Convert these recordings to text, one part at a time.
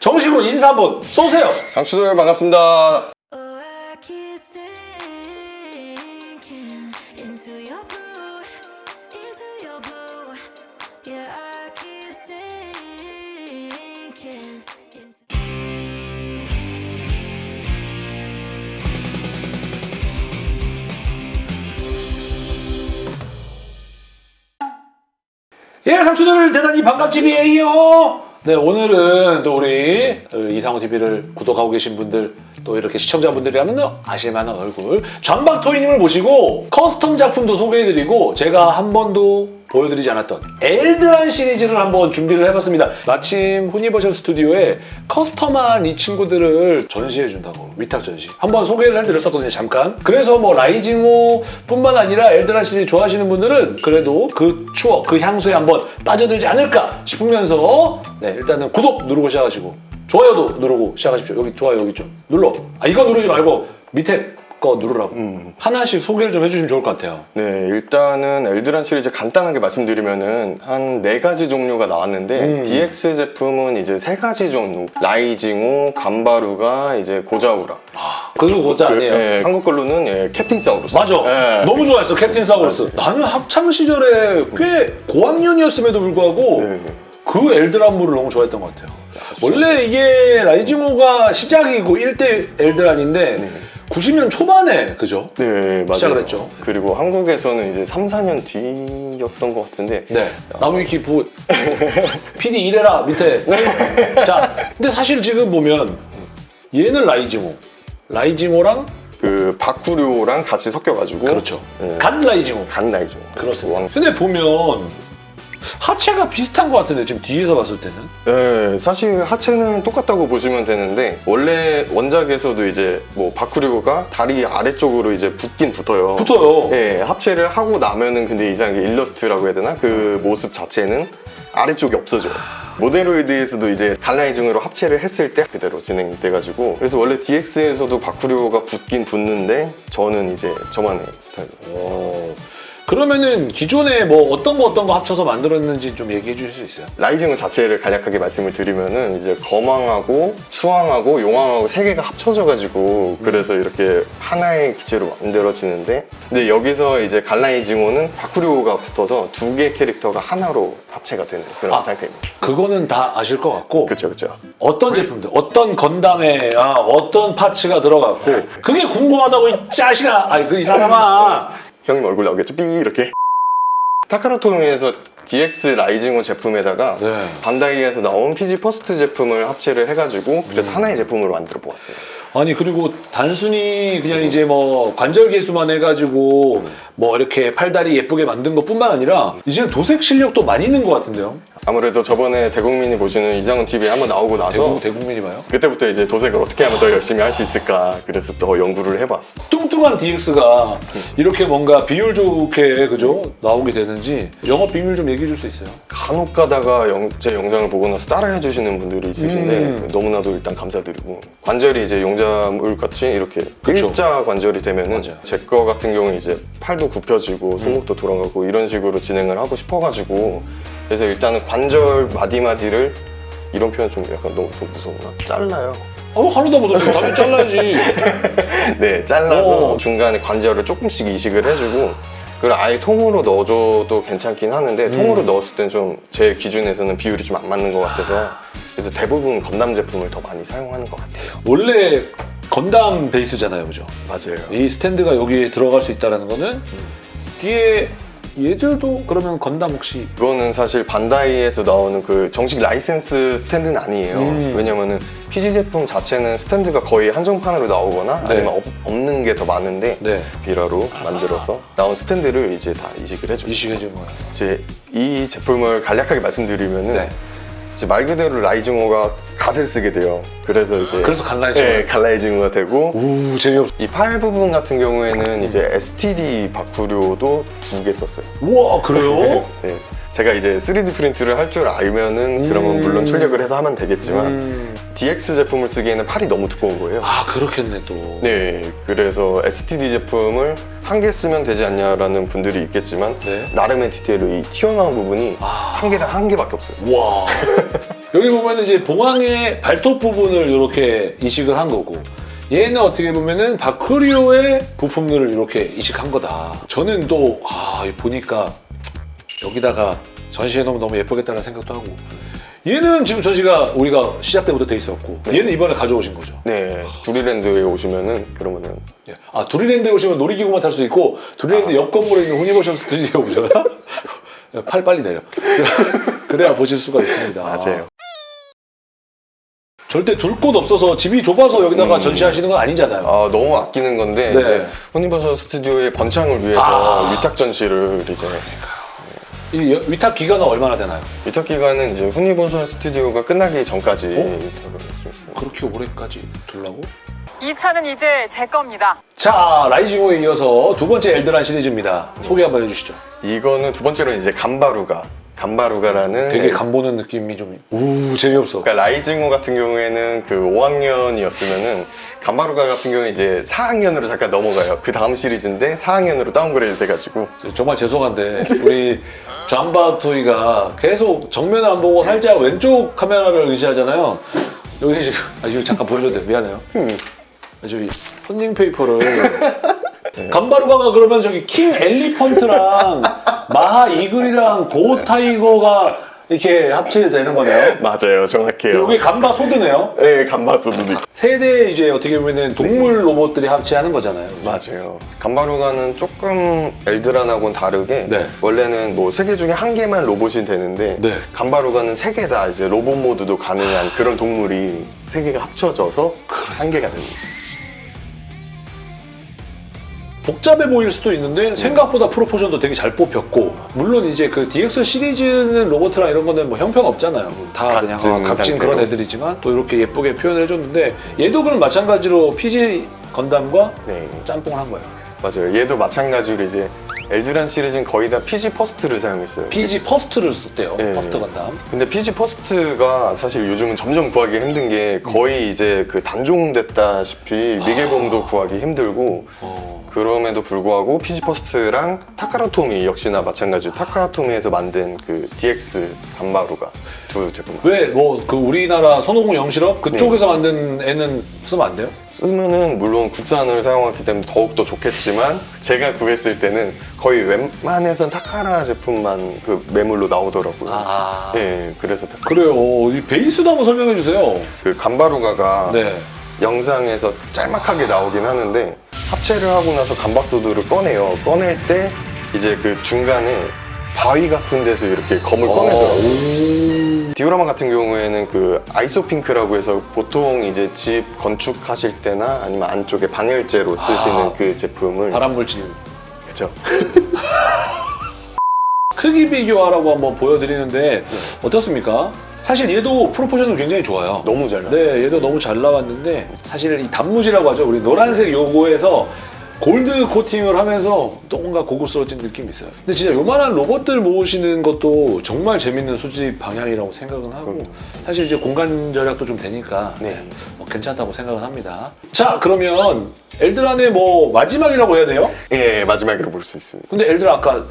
정식으로 인사 한번 쏘세요. 장추들 반갑습니다. Oh. 예, 상추들 대단히 반갑지이에요. 네, 오늘은 또 우리 어, 이상훈 TV를 구독하고 계신 분들 또 이렇게 시청자분들이라면 아실만한 얼굴 잠바토이님을 모시고 custom 작품도 소개해드리고 제가 한 번도 보여드리지 않았던 엘드란 시리즈를 한번 준비를 해봤습니다. 마침 후니버셜 스튜디오에 custom한 이 친구들을 전시해준다고 위탁 전시. 한번 소개를 해드렸었거든요 잠깐. 그래서 뭐 라이징호 뿐만 아니라 엘드란 시리즈 좋아하시는 분들은 그래도 그 추억 그 향수에 한번 빠져들지 않을까 싶으면서 네 일단은 구독 누르고 시작하시고 좋아요도 누르고 시작하십시오. 여기 좋아요 여기 좀 눌러. 아 이거 누르지 말고 밑에 거 누르라고 음. 하나씩 소개를 좀 해주시면 좋을 것 같아요 네, 일단은 엘드란 시리즈 간단하게 말씀드리면은 한 네 가지 종류가 나왔는데 음. DX 제품은 이제 세 가지 종류. 라이징호, 감바루가 이제 고자우라. 그거 고자 아니에요 그, 예, 한국 걸로는 예, 캡틴 사우루스. 맞아. 예. 너무 좋아했어, 캡틴 사우루스. 나는 학창 시절에 꽤 고학년이었음에도 불구하고 네. 그 엘드란물을 너무 좋아했던 것 같아요. 원래 이게 라이징호가 시작이고 1대 엘드란인데 네. 90년 초반에 그죠? 네, 맞아요. 시작을 했죠. 그리고 한국에서는 이제 3, 4년 뒤였던 것 같은데 네. 나무 위키 보 PD 이래라 밑에. 자, 근데 사실 지금 보면 얘는 라이징호, 라이징호랑 그 바쿠료랑 같이 섞여가지고 그렇죠. 네. 간 라이징호. 간 라이징호. 그렇습니다. 왕- 근데 보면 하체가 비슷한 것 같은데 지금 뒤에서 봤을 때는 네, 사실 하체는 똑같다고 보시면 되는데 원래 원작에서도 이제 뭐 바쿠리오가 다리 아래쪽으로 이제 붙긴 붙어요. 붙어요. 네, 합체를 하고 나면은 근데 이상하게 일러스트라고 해야 되나? 그 모습 자체는 아래쪽이 없어져요. 모데로이드에서도 이제 갈라이징으로 합체를 했을 때 그대로 진행돼가지고 그래서 원래 DX에서도 바쿠리오가 붙긴 붙는데 저는 이제 저만의 스타일로 오. 그러면은 기존에 뭐 어떤 거 어떤 거 합쳐서 만들었는지 좀 얘기해 주실 수 있어요? 라이징 자체를 간략하게 말씀을 드리면은 이제 거망하고 수왕하고 용왕하고 세 개가 합쳐져 가지고 그래서 이렇게 하나의 기체로 만들어지는데 근데 여기서 이제 갈라이징호는 바쿠리오가 붙어서 두 개 캐릭터가 하나로 합체가 되는 그런 아. 상태입니다. 그거는 다 아실 것 같고 그렇죠, 그렇죠. 어떤 제품들, 어떤 건담에 아, 어떤 파츠가 들어갔고 그게 궁금하다고 이 자식아, 아니 그 이 사람아. 형님 얼굴 나오겠죠? 삐 이렇게 타카라토에서 DX 라이징호 제품에다가 네. 반다이에서 나온 PG 퍼스트 제품을 합체를 해가지고 음. 그래서 하나의 제품으로 만들어 보았어요. 아니 그리고 단순히 그냥 이제 뭐 관절 개수만 해가지고 뭐 이렇게 팔다리 예쁘게 만든 것 뿐만 아니라 이제 도색 실력도 많이 있는 것 같은데요. 아무래도 저번에 대국민이 보시는 이상훈 TV에 한번 나오고 나서 대국 대국민이 봐요. 그때부터 이제 도색을 어떻게 하면 더 열심히 할 수 있을까 그래서 또 연구를 해봤습니다. 뚱뚱한 DX가 이렇게 뭔가 비율 좋게 그죠 나오게 되는지 영업 비밀 좀 얘기해 줄 수 있어요? 간혹 가다가 영- 제 영상을 보고 나서 따라해 주시는 분들이 있으신데 음. 너무나도 일단 감사드리고 관절이 이제 용자물 같이 이렇게 그쵸. 일자 관절이 되면은. 제 거 같은 경우는 이제 팔도 굽혀지고 손목도 돌아가고 이런 식으로 진행을 하고 싶어가지고 그래서 일단은 관절 마디마디를 이런 표현 좀 약간 너무 좀 무서우나 잘라요. 어 하나도 못하지 당연히 잘라야지. 네, 잘라서 오. 중간에 관절을 조금씩 이식을 해주고 그걸 아예 통으로 넣어줘도 괜찮긴 하는데 음. 통으로 넣었을 땐 좀 제 기준에서는 비율이 좀 안 맞는 것 같아서 그래서 대부분 건담 제품을 더 많이 사용하는 것 같아요. 원래 건담 베이스잖아요, 그죠? 맞아요. 이 스탠드가 여기에 들어갈 수 있다는 거는 뒤에 얘들도 그러면 건담 혹시 이거는 사실 반다이에서 나오는 그 정식 라이센스 스탠드는 아니에요. 음. 왜냐면은 PG 제품 자체는 스탠드가 거의 한정판으로 나오거나 네. 아니면 없, 없는 게 더 많은데 네 비라로 만들어서 나온 스탠드를 이제 다 이식을 해줘요. 이식해 준 거예요. 이제 이 제품을 간략하게 말씀드리면은 네. 이제 말 그대로 라이징호가 갓을 쓰게 돼요. 그래서 이제 그래서 갈라이징호. 네, 갈라이징호가 되고 우 재미없. 이팔 부분 같은 경우에는 이제 STD 바쿠료도 두 개 썼어요. 우와 그래요? 네. 제가 이제 3D 프린트를 할 줄 알면은 음. 그러면 물론 출력을 해서 하면 되겠지만 음. DX 제품을 쓰기에는 팔이 너무 두꺼운 거예요. 아 그렇겠네 또. 네, 그래서 STD 제품을 한 개 쓰면 되지 않냐라는 분들이 있겠지만 네. 나름의 디테일로 이 튀어나온 부분이 아. 한 개당 한 개밖에 없어요. 와. 여기 보면은 이제 봉황의 발톱 부분을 이렇게 이식을 한 거고 얘는 어떻게 보면은 바크리오의 부품들을 이렇게 이식한 거다. 저는 또 아, 보니까 여기다가 전시해 놓으면 너무 예쁘겠다는 생각도 하고 얘는 지금 전시가 우리가 시작 때부터 돼 있었고 네. 얘는 이번에 가져오신 거죠. 네, 두리랜드에 오시면은 그러면은 예. 아 두리랜드에 오시면 놀이기구만 탈 수 있고 두리랜드 옆 건물에 있는 후니버셜 스튜디오에 오셔야 팔 빨리 내려. 그래야 보실 수가 있습니다. 맞아요. 절대 둘 곳 없어서 집이 좁아서 여기다가 음. 전시하시는 건 아니잖아요. 아 너무 아끼는 건데 네. 이제 유니버설 스튜디오의 번창을 위해서 아. 위탁 전시를 이제 이 여- 위탁 기간은 얼마나 되나요? 위탁 기간은 이제 유니버설 스튜디오가 끝나기 전까지 어? 위탁을 할 수 있습니다. 그렇게 오래까지 둘라고? 이 차는 이제 제 겁니다. 자 라이징호에 이어서 두 번째 엘드란 시리즈입니다. 소개 한번 해주시죠. 이거는 두 번째로 이제 감바루가 감바루가라는 되게 애- 간 보는 느낌이 좀 우 재미없어. 그러니까 라이징호 같은 경우에는 그 5학년이었으면은 감바루가 같은 경우는 이제 4학년으로 잠깐 넘어가요. 그 다음 시리즈인데 4학년으로 downgrade 돼가지고 정말 죄송한데 우리 잠바토이가 계속 정면을 안 보고 살짝 왼쪽 카메라를 의지하잖아요. 여기 지금 아 이거 잠깐 보여줘도 돼 미안해요. 음. 아, 저기 손님 페이퍼를 감바루가가 그러면 저기 킹 엘리펀트랑 마하 이글이랑 고 타이거가 이렇게 합체되는 거네요. 맞아요, 정확해요. 이게 감바 소드네요. 네, 감바소드 세 대 이제 어떻게 보면은 동물 로봇들이 합체하는 거잖아요. 맞아요. 감바루가는 조금 엘드란하고는 다르게 네. 원래는 뭐 세 개 중에 한 개만 로봇이 되는데 네. 감바루가는 세 개 다 이제 로봇 모드도 가능한 그런 동물이 세 개가 합쳐져서 한 개가 됩니다. 복잡해 보일 수도 있는데 생각보다 proportion도 되게 잘 뽑혔고 물론 이제 그 DX 시리즈는 로봇이랑 이런 거는 뭐 형평 없잖아요. 다 그냥 각진 어, 각진 그런. 애들이지만 또 이렇게 예쁘게 표현을 해줬는데 얘도 그럼 마찬가지로 PG 건담과 네, 짬뽕을 한 거예요. 맞아요. 얘도 마찬가지로 이제 엘드란 시리즈는 거의 다 PG 퍼스트를 사용했어요. PG 퍼스트를 썼대요. 네. 퍼스트 건담. 근데 PG 퍼스트가 사실 요즘은 점점 구하기 힘든 게 거의 이제 그 단종됐다시피 미개봉도 구하기 힘들고 어. 그럼에도 불구하고 PG 퍼스트랑 타카라토미 역시나 마찬가지로 타카라토미에서 만든 그 DX 감바루가 두 제품 왜 뭐 그 우리나라 손오공 영실업 그쪽에서 만든 애는 쓰면 안 돼요? 쓰면은 물론 국산을 사용했기 때문에 더욱더 좋겠지만 제가 구했을 때는 거의 웬만해선 타카라 제품만 그 매물로 나오더라고요. 아 네, 그래서 타- 그래요. 이 베이스도 한번 설명해 주세요. 그 간바루가가 네. 영상에서 짤막하게 나오긴 하는데 합체를 하고 나서 감바소드를 꺼내요. 꺼낼 때 이제 그 중간에 바위 같은 데서 이렇게 검을 꺼내더라고요. 디오라마 같은 경우에는 그 아이소핑크라고 해서 보통 이제 집 건축하실 때나 아니면 안쪽에 방열재로 쓰시는 아. 그 제품을 발암 물질. 그죠? 크기 비교하라고 한번 보여드리는데 어떻습니까? 사실 얘도 프로포션은 굉장히 좋아요. 너무 잘 나왔어요. 네, 얘도 너무 잘 나왔는데 사실 이 단무지라고 하죠. 우리 노란색 요거에서 골드 코팅을 하면서 또 뭔가 고급스러워진 느낌이 있어요. 근데 진짜 요만한 로봇들 모으시는 것도 정말 재밌는 수집 방향이라고 생각은 하고 그럼요. 사실 이제 공간 절약도 좀 되니까 네. 뭐 괜찮다고 생각은 합니다. 자, 그러면 엘드란의 뭐 마지막이라고 해야 돼요? 예, 마지막으로 볼수 있습니다. 근데 엘드란 아까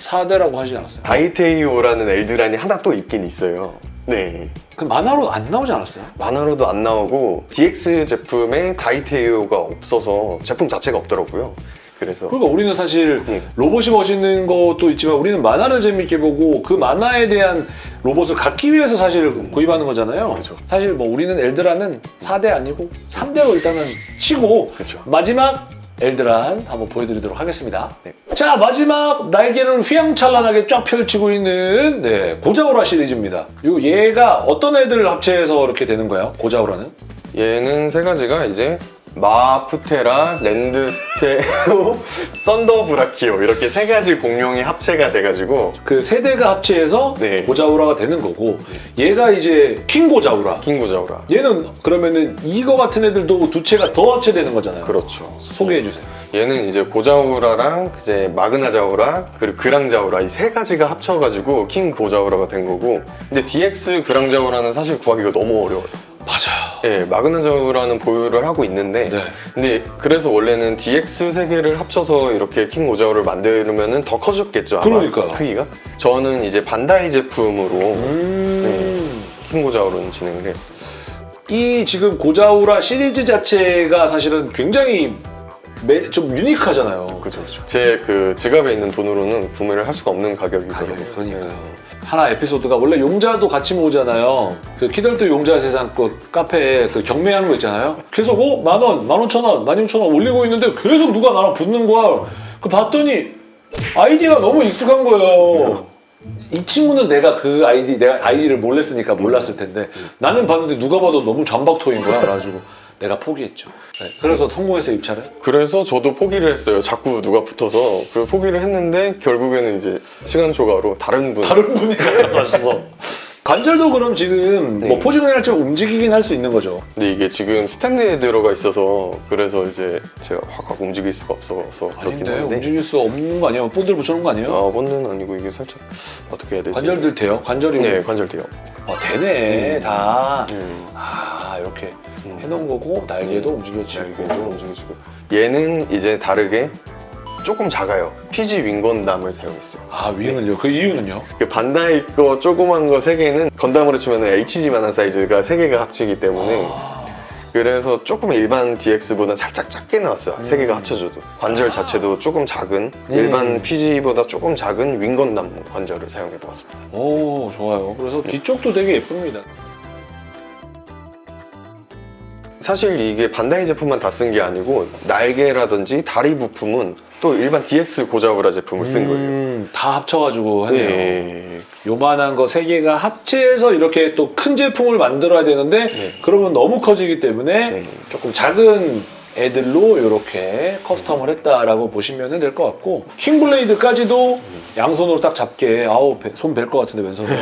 4대라고 하지 않았어요? 다이테이오라는 엘드란이 하나 또 있긴 있어요. 네. 그 만화로 안 나오지 않았어요? 만화로도 안 나오고 DX 제품에 다이테이오가 없어서 제품 자체가 없더라고요. 그래서 그러니까 우리는 사실 네. 로봇이 멋있는 것도 있지만 우리는 만화를 재밌게 보고 그 만화에 대한 로봇을 갖기 위해서 사실 구입하는 거잖아요. 그죠. 사실 뭐 우리는 엘드란은 4대 아니고 3대로 일단은 치고 그죠. 마지막 엘드란 한번 보여드리도록 하겠습니다. 네. 자 마지막 날개를 휘황찬란하게 쫙 펼치고 있는 네, 고자오라 시리즈입니다. 요 얘가 어떤 애들을 합체해서 이렇게 되는 거예요? 고자오라는? 얘는 세 가지가 이제 마푸테라, 랜드스테오, 썬더브라키오 이렇게 세 가지 공룡이 합체가 돼가지고 그 세 대가 합체해서 네. 고자오라가 되는 거고 얘가 이제 킹 고자오라 킹구자우라. 얘는 그러면은 이거 같은 애들도 두 채가 더 합체되는 거잖아요. 그렇죠. 소개해 주세요. 얘는 이제 고자우라랑 이제 마그나자우라 그리고 그랑자우라 이 세 가지가 합쳐가지고 킹 고자우라가 된 거고 근데 DX 그랑자우라는 사실 구하기가 너무 어려워요. 맞아요. 예, 마그나자우라는 보유를 하고 있는데 네. 근데 그래서 원래는 DX 세 개를 합쳐서 이렇게 킹 고자우를 만들면은 더 커졌겠죠 아마 그러니까요. 크기가 저는 이제 반다이 제품으로 음. 작품 고자오로는 진행을 했어요. 이 지금 고자우라 시리즈 자체가 사실은 굉장히 매- 좀 유니크하잖아요. 그죠, 그죠. 제 그 지갑에 있는 돈으로는 구매를 할 수가 없는 가격이더라고요. 가격이 그러니까요. 하나 에피소드가 원래 용자도 같이 모으잖아요. 그 키덜트 용자 세상 그 카페에 그 경매하는 거 있잖아요. 계속 어? 만 원, 만 오천 원, 만 육천 원 올리고 있는데 계속 누가 나랑 붙는 거야. 그 봤더니 아이디가 너무 익숙한 거예요. 이 친구는 내가 그 아이디, 내가 아이디를 몰래 쓰니까 몰랐을 텐데 나는 봤는데 누가 봐도 너무 잠박토인 거야. 그래가지고 내가 포기했죠. 네, 그래서 성공해서 입찰을. 그래서 저도 포기를 했어요. 자꾸 누가 붙어서. 그래서 포기를 했는데 결국에는 이제 시간 초과로 다른 분. 다른 분이 나갔어. 관절도 그럼 지금 뭐 네. 포지션을 할때 움직이긴 할 수 있는 거죠. 근데 이게 지금 스탠드에 들어가 있어서 그래서 이제 제가 확확 움직일 수가 없어서 그렇긴 아닌데 한데. 움직일 수 없는 거 아니에요? 본드를 붙여놓은 거 아니에요? 아, 본드는 아니고 이게 살짝 어떻게 해야 되지? 관절들 돼요? 관절이 네, 관절 돼요. 어, 되네 음. 다. 음. 아 이렇게 음. 해놓은 거고 날개도 움직여지고. 날개도 움직여지고. 얘는 이제 다르게 조금 작아요. PG 윙건담을 사용했어요. 아 윙은요? 그 이유는요? 그 반다이 거 조그만 거세 개는 건담으로 치면 HG만한 사이즈가 세 개가 합치기 때문에 아, 그래서 조금 일반 DX보다 살짝 작게 나왔어요. 세 개가 합쳐져도 관절 자체도 조금 작은 음. 일반 PG보다 조금 작은 윙건담 관절을 사용해 보았습니다. 오 좋아요. 그래서 뒤쪽도 되게 예쁩니다. 사실 이게 반다이 제품만 다 쓴 게 아니고 날개라든지 다리 부품은 또 일반 DX 고자우라 제품을 쓴 거예요. 음, 다 합쳐가지고 하네요. 네. 요만한 거세 개가 합체해서 이렇게 또 큰 제품을 만들어야 되는데 네. 그러면 너무 커지기 때문에 네. 조금 작은 애들로 이렇게 커스텀을 했다라고 보시면 될 것 같고 킹블레이드까지도 양손으로 딱 잡게 아우 손벨것 같은데 왼손으로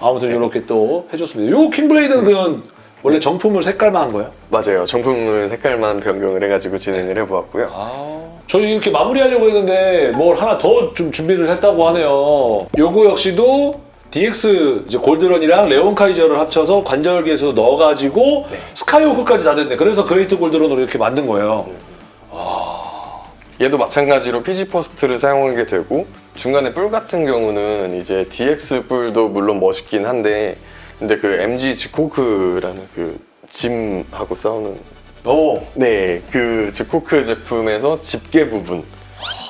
아무튼 이렇게 또 해줬습니다. 요 킹블레이드는 그건 원래 정품을 색깔만 한 거예요? 맞아요. 정품을 색깔만 변경을 해가지고 진행을 해보았고요. 아, 저희 이렇게 마무리하려고 했는데 뭘 하나 더 좀 준비를 했다고 하네요. 요거 역시도 DX 이제 골드런이랑 레온 카이저를 합쳐서 관절기에서 넣어가지고 네. 스카이호크까지 다 됐네. 그래서 그레이트 골드런으로 이렇게 만든 거예요. 얘도 마찬가지로 PG 퍼스트를 사용하게 되고 중간에 뿔 같은 경우는 이제 DX 뿔도 물론 멋있긴 한데 근데 그 MG 즈고크라는 그 짐하고 싸우는 오, 네 그 즈고크 제품에서 집게 부분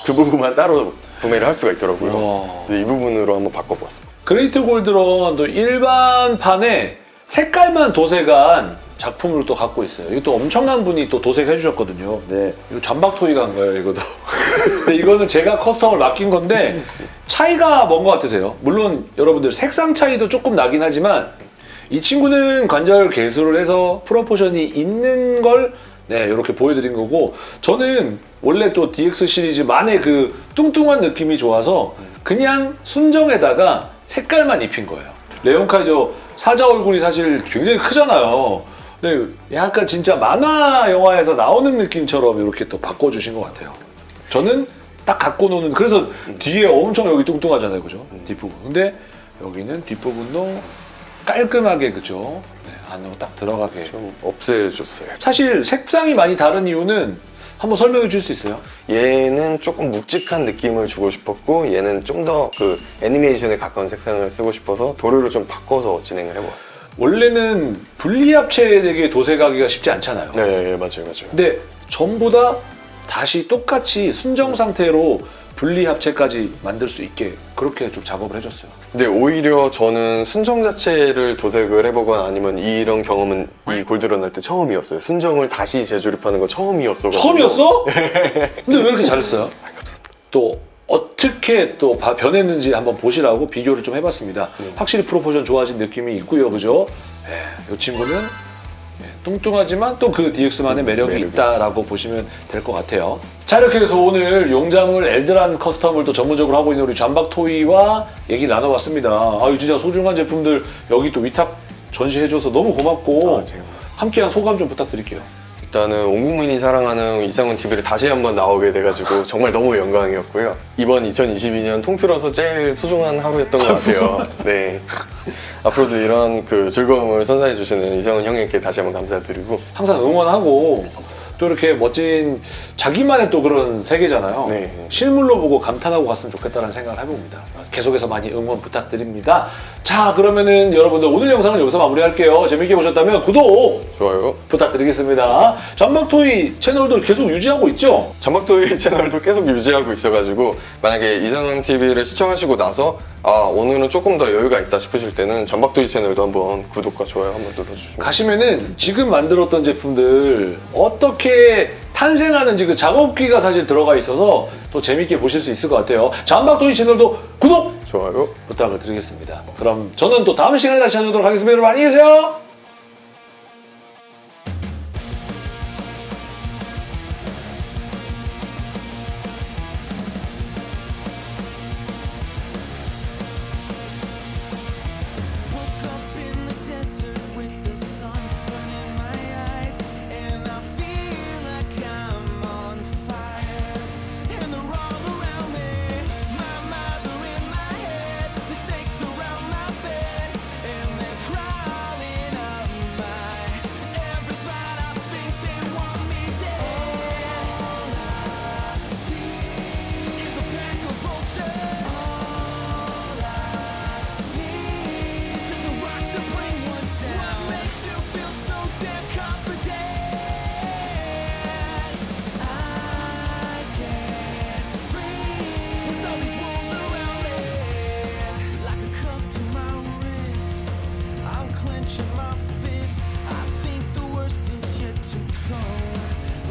그 부분만 따로 구매를 할 수가 있더라고요. 와. 그래서 이 부분으로 한번 바꿔보았습니다. 그레이트 골드런도 일반판에 색깔만 도색한 작품을 또 갖고 있어요. 이것도 엄청난 분이 또 도색해 주셨거든요. 네. 이거 잠박 토이가 한 거예요, 이것도. 근데 이거는 제가 커스텀을 맡긴 건데 차이가 뭔 것 같으세요? 물론 여러분들 색상 차이도 조금 나긴 하지만 이 친구는 관절 개수를 해서 프로포션이 있는 걸 네, 이렇게 보여드린 거고 저는 원래 또 DX 시리즈만의 그 뚱뚱한 느낌이 좋아서 그냥 순정에다가 색깔만 입힌 거예요. 레온 카이저 사자 얼굴이 사실 굉장히 크잖아요. 근데 약간 진짜 만화 영화에서 나오는 느낌처럼 이렇게 또 바꿔주신 것 같아요. 저는 딱 갖고 노는 그래서 뒤에 엄청 여기 뚱뚱하잖아요, 그죠? 뒷부분. 근데 여기는 뒷부분도 깔끔하게 그죠? 네, 안으로 딱 들어가게. 좀 없애줬어요. 사실 색상이 많이 다른 이유는 한번 설명해 줄 수 있어요? 얘는 조금 묵직한 느낌을 주고 싶었고 얘는 좀 더 그 애니메이션에 가까운 색상을 쓰고 싶어서 도료를 좀 바꿔서 진행을 해보았어요. 원래는 분리합체되게 도색하기가 쉽지 않잖아요. 네, 맞아요, 맞아요. 근데 전부 다 다시 똑같이 순정 상태로 분리합체까지 만들 수 있게 그렇게 좀 작업을 해줬어요. 근데 오히려 저는 순정 자체를 도색을 해보거나 아니면 이런 경험은 이 골드런 할 때 처음이었어요. 순정을 다시 재조립하는 거 처음이었어. 처음이었어? 근데 왜 이렇게 잘했어요? 또 어떻게 또 바- 변했는지 한번 보시라고 비교를 좀 해봤습니다. 네. 확실히 프로포션 좋아진 느낌이 있고요, 그죠? 이 친구는 예, 뚱뚱하지만 또 그 DX만의 매력이 매력이 있다라고 보시면 될 것 같아요. 자 이렇게 해서 오늘 용자물 엘드란 커스텀을 또 전문적으로 하고 있는 우리 잠박 토이와 얘기 나눠봤습니다. 아유 진짜 소중한 제품들 여기 또 위탁 전시해줘서 너무 고맙고 아, 함께한 소감 좀 부탁드릴게요. 일단은 온 국민이 사랑하는 이상훈 TV를 다시 한번 나오게 돼가지고 정말 너무 영광이었고요. 이번 2022년 통틀어서 제일 소중한 하루였던 것 같아요. 네. 앞으로도 이런 그 즐거움을 선사해 주시는 이상훈 형님께 다시 한번 감사드리고 항상 응원하고 또 이렇게 멋진 자기만의 또 그런 세계잖아요. 네. 실물로 보고 감탄하고 갔으면 좋겠다는 생각을 해봅니다. 계속해서 많이 응원 부탁드립니다. 자, 그러면은 여러분들 오늘 영상은 여기서 마무리할게요. 재밌게 보셨다면 구독 좋아요. 부탁드리겠습니다. 전방토이 채널도 계속 유지하고 있죠? 전박토이 채널도 계속 유지하고 있어가지고 만약에 이상한 TV를 시청하시고 나서 아 오늘은 조금 더 여유가 있다 싶으실 때는 전박토이 채널도 한번 구독과 좋아요 한번 눌러주시면 가시면은 지금 만들었던 제품들 어떻게 탄생하는지 그 작업기가 사실 들어가 있어서 또 재밌게 보실 수 있을 것 같아요. 전방토이 채널도 구독 좋아요. 부탁을 드리겠습니다. 그럼 저는 또 다음 시간에 다시 찾아오도록 하겠습니다. 여러분 안녕히 계세요.